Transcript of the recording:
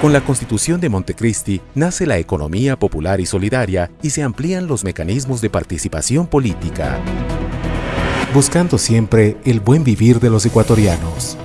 Con la Constitución de Montecristi nace la economía popular y solidaria y se amplían los mecanismos de participación política, buscando siempre el buen vivir de los ecuatorianos.